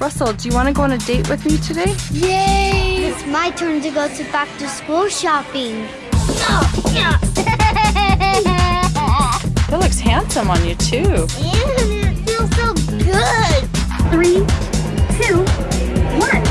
Russell, do you want to go on a date with me today? Yay! It's my turn to go to back to school shopping. That looks handsome on you too. And it feels so good. Three, two, one.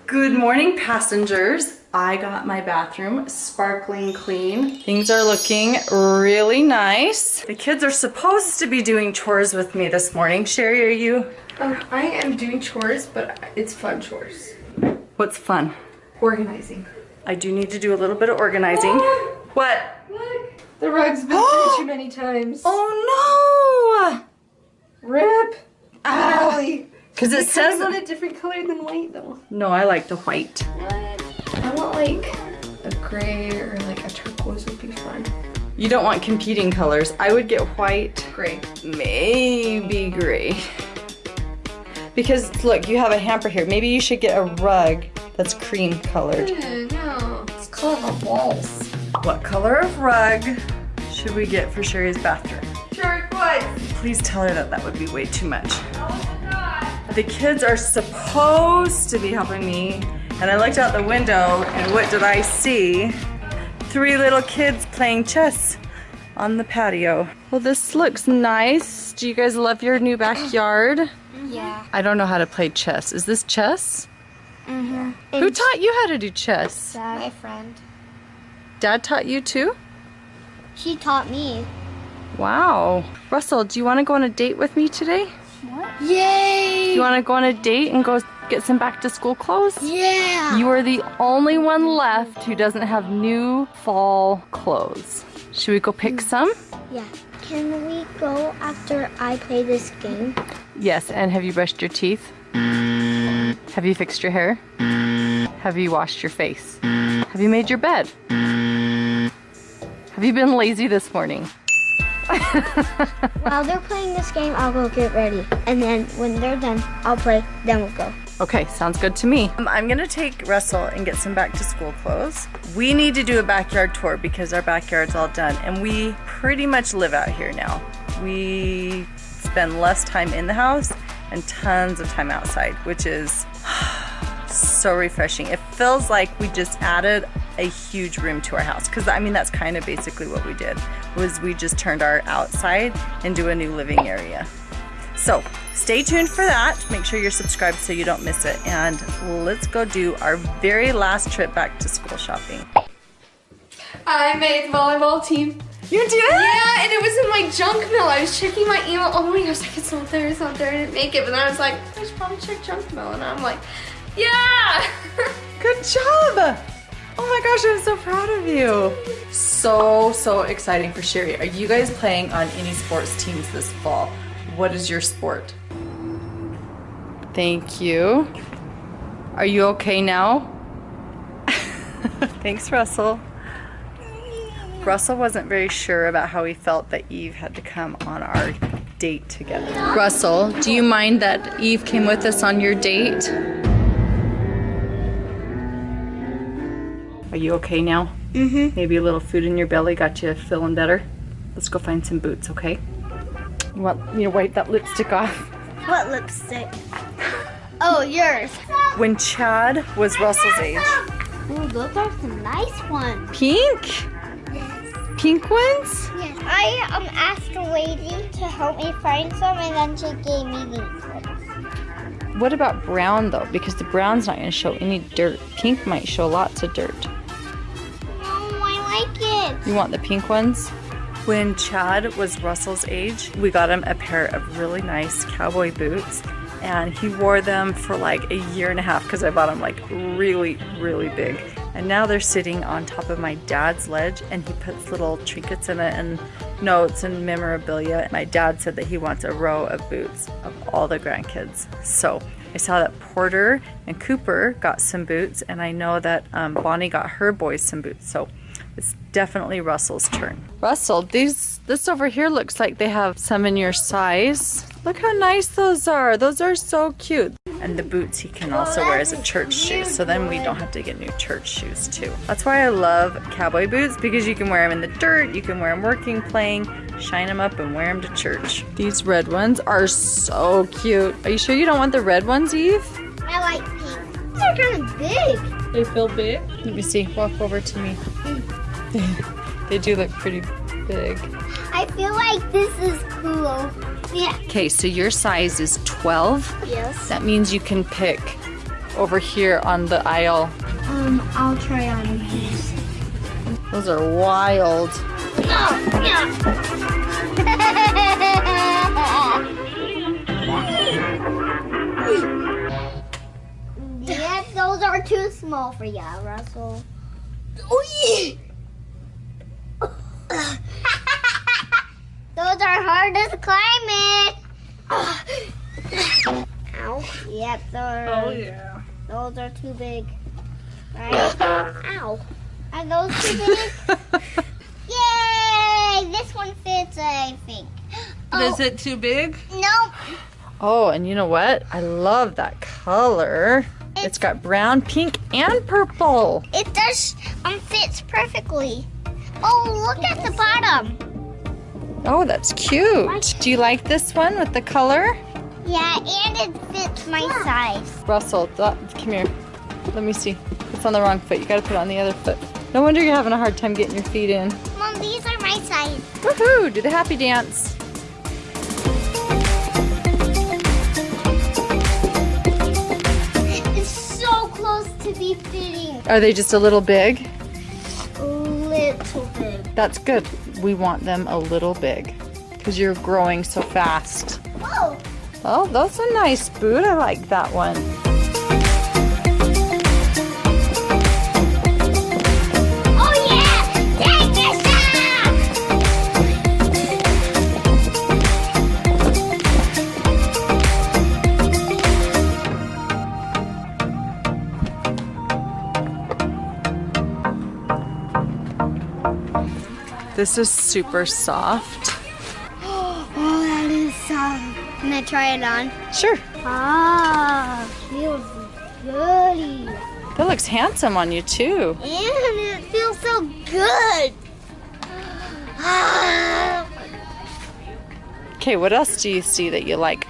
Good morning, passengers. I got my bathroom sparkling clean. Things are looking really nice. The kids are supposed to be doing chores with me this morning. Shari, are you? Um, I am doing chores, but it's fun chores. What's fun? Organizing. I do need to do a little bit of organizing. What? Look, the rug's been through too many times. Oh Rip. no! Really? Because it It says on a different color than white, though. No, I like the white. I want like a gray or like a turquoise would be fun. You don't want competing colors. I would get white, Gray. maybe gray. Because look, you have a hamper here. Maybe you should get a rug that's cream colored. no. It's colorful walls. What color of rug should we get for Shari's bathroom? Turquoise. Please tell her that that would be way too much. Oh god the kids are supposed to be helping me, and I looked out the window, and what did I see? Three little kids playing chess on the patio. Well, this looks nice. Do you guys love your new backyard? Yeah. I don't know how to play chess. Is this chess? Mm-hmm. Who taught you how to do chess? Dad. My friend. Dad taught you too? She taught me. Wow. Russell, do you want to go on a date with me today? Yay! You want to go on a date and go get some back to school clothes? yeah. You are the only one left who doesn't have new fall clothes. Should we go pick mm. some? yeah. Can we go after I play this game? Yes, and have you brushed your teeth? Have you fixed your hair? Have you washed your face? Have you made your bed? Have you been lazy this morning? While they're playing this game, I'll go get ready. And then when they're done, I'll play. Then we'll go. Okay, sounds good to me. Um, I'm gonna take Russell and get some back to school clothes. We need to do a backyard tour because our backyard's all done and we pretty much live out here now. We spend less time in the house and tons of time outside, which is so refreshing. It feels like we just added a huge room to our house because I mean that's kind of basically what we did was we just turned our outside into a new living area. So stay tuned for that. Make sure you're subscribed so you don't miss it. And let's go do our very last trip back to school shopping. I made the volleyball team. You did? Yeah, and it was in my junk mail. I was checking my email oh all morning. I was like, it's not there, it's not there. I didn't make it. But then I was like, I should probably check junk mail. And I'm like, yeah! Good job. Oh my gosh, I'm so proud of you. So, so exciting for Shari. Are you guys playing on any sports teams this fall? What is your sport? Thank you. Are you okay now? Thanks, Russell. Russell wasn't very sure about how he felt that Eve had to come on our date together. Russell, do you mind that Eve came with us on your date? Are you okay now? Mm-hmm. Maybe a little food in your belly got you feeling better? Let's go find some boots, okay? You want me to wipe that lipstick off? What lipstick? Oh, yours. When Chad was Russell's age. Ooh, those are some nice ones. Pink? Yes. Pink ones? Yes. I um asked a lady to help me find some, and then she gave me these ones. What about brown though? Because the brown's not gonna show any dirt. Pink might show lots of dirt. You want the pink ones? When Chad was Russell's age, we got him a pair of really nice cowboy boots and he wore them for like a year and a half because I bought them like really, really big. And now they're sitting on top of my dad's ledge and he puts little trinkets in it and notes and memorabilia. My dad said that he wants a row of boots of all the grandkids. So I saw that Porter and Cooper got some boots and I know that um, Bonnie got her boys some boots. So It's definitely Russell's turn. Russell, these this over here looks like they have some in your size. Look how nice those are. Those are so cute. And the boots he can also wear as a church shoe. So then we don't have to get new church shoes too. That's why I love cowboy boots because you can wear them in the dirt, you can wear them working, playing, shine them up and wear them to church. These red ones are so cute. Are you sure you don't want the red ones, Eve? I like pink. These are kind of big. They feel big? Let me see. Walk over to me. they do look pretty big. I feel like this is cool. Yeah. Okay, so your size is 12. Yes. That means you can pick over here on the aisle. Um, I'll try on these. Those are wild. yeah, those are too small for you, Russell. Oh yeah. those are hard to climb it. Ow. Yep, those. Oh, yeah. Those are too big. Right? Ow. Are those too big? Yay! This one fits, I think. Oh, Is it too big? nope. Oh, and you know what? I love that color. it's got brown, pink, and purple. It does um fits perfectly. Oh, look at the bottom. Oh, that's cute. Do you like this one with the color? Yeah, and it fits my size. Russell, come here. Let me see. It's on the wrong foot. You gotta put it on the other foot. No wonder you're having a hard time getting your feet in. Mom, these are my size. Woohoo! Do the happy dance. Are they just a little big? A little bit. That's good. We want them a little big because you're growing so fast. Whoa! Oh, that's a nice boot. I like that one. This is super soft. Oh, that is soft. Can I try it on? Sure. Ah, feels goody. That looks handsome on you too. And it feels so good. Ah. Okay, what else do you see that you like?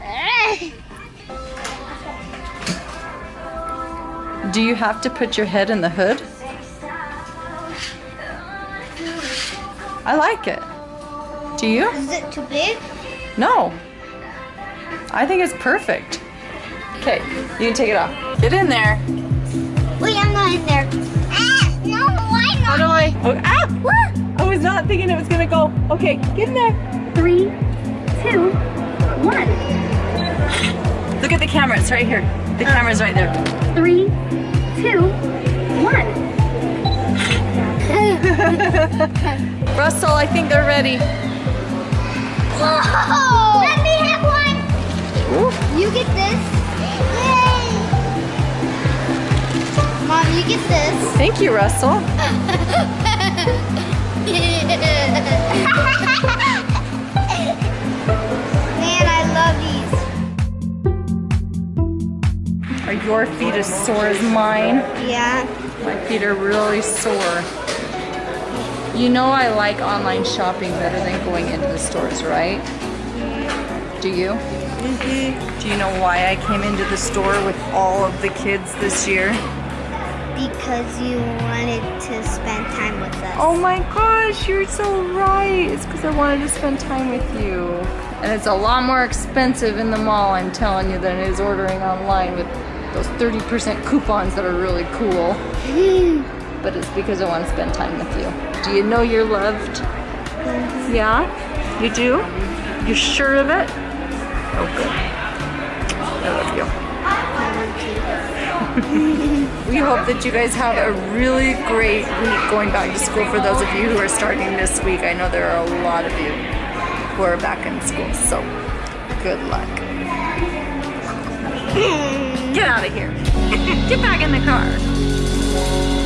Do you have to put your head in the hood? I like it. Do you? Is it too big? No. I think it's perfect. Okay, you can take it off. Get in there. Wait, I'm not in there. Ah, no, why not? How do I? Oh, ah! I was not thinking it was gonna go. Okay, get in there. Three, two, one. Look at the camera. It's right here. The camera's right there. Three, two, one. Russell, I think they're ready. Whoa! Let me have one. You get this. Yay! Mom, you get this. Thank you, Russell. Man, I love these. Are your feet as sore as mine? Yeah. My feet are really sore. You know I like online shopping better than going into the stores, right? Do you? Mm-hmm. Do you know why I came into the store with all of the kids this year? Because you wanted to spend time with us. Oh my gosh, you're so right. It's because I wanted to spend time with you. And it's a lot more expensive in the mall, I'm telling you, than it is ordering online with those 30% coupons that are really cool. But it's because I want to spend time with you. Do you know you're loved? Yeah? You do? You sure of it? Oh, good. I love you. we hope that you guys have a really great week going back to school for those of you who are starting this week. I know there are a lot of you who are back in school, so good luck. Get out of here. Get back in the car.